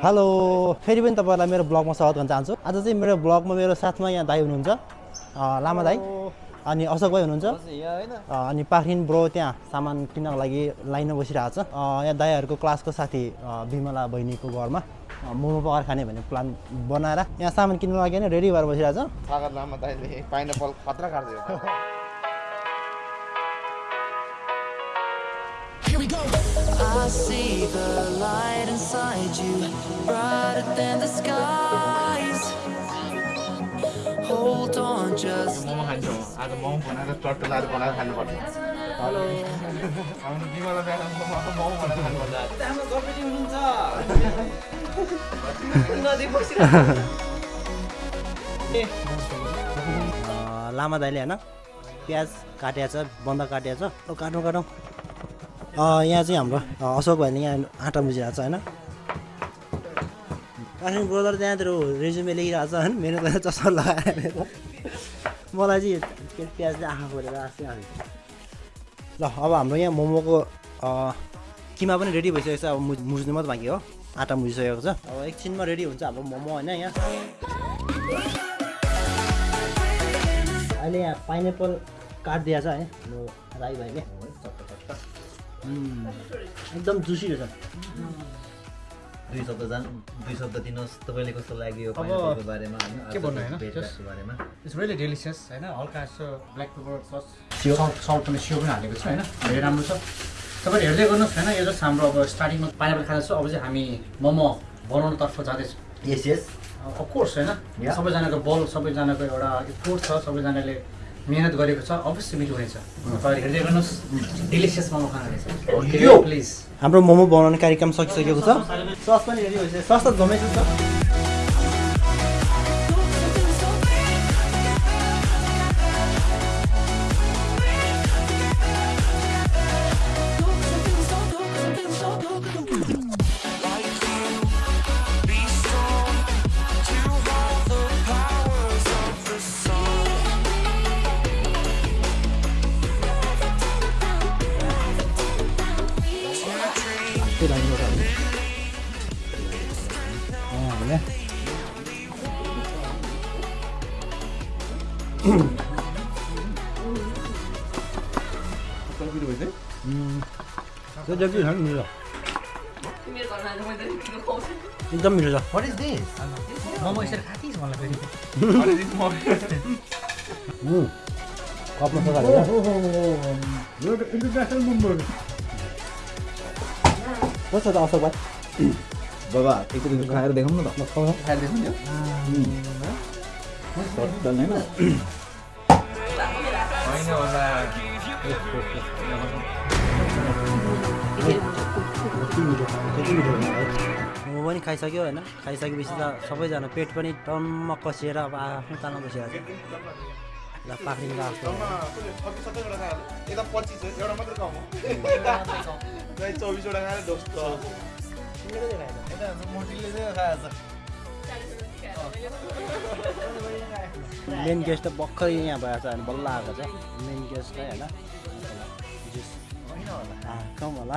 Hello फेरि पनि तपाईँहरूलाई मेरो ब्लगमा स्वागत गर्न चाहन्छु। आज चाहिँ मेरो ब्लगमा मेरो साथमा यहाँ दाई हुनुहुन्छ। लामा दाई। अनि अशोक भाइ हुनुहुन्छ। अनि पाखरिन ब्रो त्यहाँ सामान किन्नको लागि लाइनमा बसिरहेको छ। यहाँ दाईहरूको क्लासको साथी अँ, विमला बहिनीको घरमा। मोमो पकाएर खाने भन्ने प्लान बनाएर यहाँ सामान किन्नु लागि नै रेडी भएर बसिरहेको छ। see the light inside you, brighter than the skies. Hold on, just momo खान्छौँ। आज मोमो बनाएर चट्टुलाहरू बनाएर खानुपर्छ। हेलो। हाम्रो बिमला बिहान मोमो बनाएर खानुपर्छ। अँ, लामा दाइले होइन? प्याज काटिएको छ बन्द काटिएको छ। काटौँ काटौँ यहाँ चाहिँ हाम्रो अशोक भाइले यहाँ आँटा बुझिरहेको छ होइन? काठमाडौँ ब्रदर त्यहाँतिर रेज्युमे लेखिरहेको छ होइन? मेरो त चस्मा लगाएर मलाई चाहिँ के प्याजले आँखा खोलेर आएको ल अब हाम्रो यहाँ मोमोको किमा पनि रेडी भइसकेको छ। अब मुझ्नु मात्रै बाँकी हो। आँटा मुझिसकेको छ। अब एकछिनमा रेडी हुन्छ हाम्रो मोमो होइन यहाँ? अहिले यहाँ पाइनएप्पल काटिदिएको छ है हाम्रो राई भाइले। एकदम जुसी रहेछ। दुई शब्द जान दुई शब्द दिनुहोस्। तपाईँले कस्तो लाग्यो बारेमा के भन्नु होइन, इट्स रियली डेलिसियस होइन? हल्का यसो ब्ल्याक पेपर सस सियो। सल्ट पनि सियो पनि हालेको छ होइन? धेरै राम्रो छ। तपाईँले हेर्दै गर्नुहोस् होइन? यो जस्ट हाम्रो अब स्टार्टिङमा पाइनएपल खाँदैछौँ अब चाहिँ हामी मोमो बनाउनुतर्फ जाँदैछौँ। यस यस अफकोर्स होइन? Yeah. सबैजनाको बल सबैजनाको एउटा एफोर्ट छ सबैजनाले मिहिनेत गरेको छ अवश्य मिठो हुनेछ। हेर्दै गर्नुहोस्। डेलिसियस मोमो खानु रहेछ प्लिज हाम्रो मोमो बनाउने कार्यक्रम सकिसकेको छ। सस पनि रेडी भइसक्यो सस त जमेको छ। मिठो एकदम मिठो छ वाट इज दिस मोमो यसरी खाँदैछ मलाई फेरि कपमा कस्तो अशोक भाइ बाबा एकचोटि खाएर देखाउँ न त खाएर देखाउँ नि होइन होला मोमो पनि खाइसक्यो होइन खाइसकेपछि त सबैजना पेट पनि टम्म कसिएर अब आफ्नो तालमा बसिरहेको छ ल खै चौबिसवटा खाएर मेन गेस्ट त भर्खर यहाँ भएको छ होइन बल्ल आएको छ। मेन गेस्ट है होइन। कम होला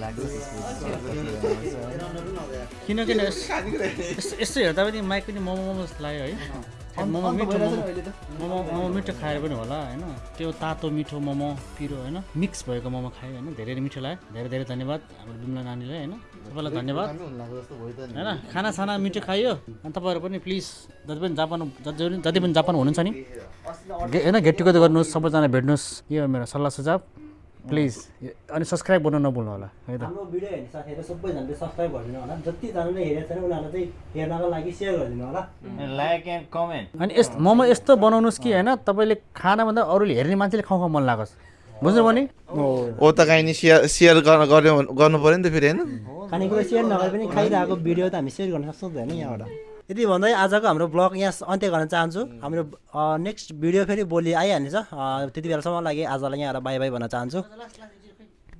लाग्छ किनकि यस- यस्तो यस्तो हेर्दा पनि माइक पनि मोमो मोमो जस्तो लाग्यो है। मोमो मिठो मोमो। मोमो मिठो खाएर पनि होला होइन? त्यो तातो मिठो मोमो पिरो होइन? मिक्स भएको मोमो खायो होइन? धेरै नै मिठो लाग्यो। धेरै धेरै धन्यवाद हाम्रो बिमला नानीलाई होइन? सबैलाई धन्यवाद। होइन? खानासाना मिठो खायो अनि तपाईँहरू पनि प्लिज जति पनि जापान जति पनि जति पनि जापान हुनुहुन्छ नि होइन? गेट टुगेदर गर्नुहोस् सबैजना भेट्नुहोस्। यो हो मेरो सल्लाह सुझाव। प्लिज अनि सब्सक्राइब गर्नु नभुल्नु होला है त? हाम्रो भिडियो हेर्ने साथीहरू सबैजनाले सब्सक्राइब गरिदिनु होला। जतिजनाले हेरेको छैन उनीहरूलाई चाहिँ हेर्नको लागि सेयर गरिदिनु होला। लाइक एन्ड कमेन्ट अनि यस्तो मोमो यस्तो बनाउनुहोस् कि होइन? तपाईँले खानाभन्दा अरूले हेर्ने मान्छेले खाउँ खाउँ मन लागोस् बुझ्नु भने ओ त काहीँ नि सेयर सेयर गर्न गर्नु पऱ्यो नि त फेरि होइन? खानेकुरा सेयर नगरे पनि खाइरहेको भिडियो त हामी सेयर गर्न सक्छौँ त होइन यहाँबाट? यति भन्दै आजको हाम्रो ब्लग यहाँ अन्त्य गर्न चाहन्छु हाम्रो नेक्स्ट भिडियो फेरि भोलि आइहाल्नेछ। त्यति बेलासम्म लागि आजलाई यहाँबाट बाई बाई भन्न चाहन्छु।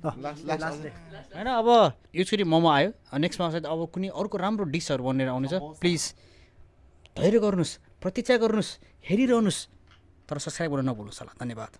होइन अब यसरी मोमो आयो। नेक्स्टमा सायद अब कुनै अर्को राम्रो डिसहरू बनेर आउनेछ। प्लिज धैर्य गर्नुहोस् प्रतीक्षा गर्नुहोस् हेरिरहनुहोस्। तर सब्सक्राइब गर्न नभुल्नुहोस् होला। धन्यवाद।